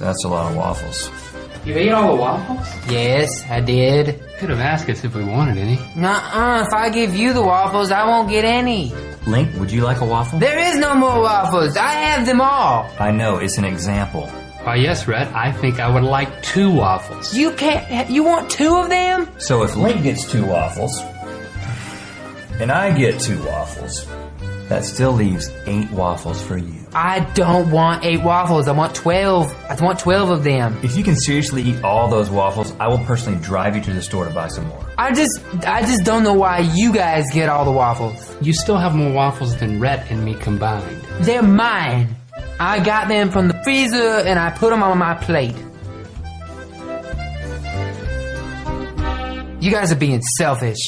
That's a lot of waffles. You ate all the waffles? Yes, I did. Could have asked us if we wanted any. Nuh-uh, if I give you the waffles, I won't get any. Link, would you like a waffle? There is no more waffles. I have them all. I know, it's an example. Why, yes, Red, I think I would like two waffles. You can't, you want two of them? So if Link gets two waffles, and I get two waffles, that still leaves eight waffles for you. I don't want eight waffles. I want 12. I want 12 of them. If you can seriously eat all those waffles, I will personally drive you to the store to buy some more. I just, I just don't know why you guys get all the waffles. You still have more waffles than Red and me combined. They're mine. I got them from the freezer and I put them on my plate. You guys are being selfish.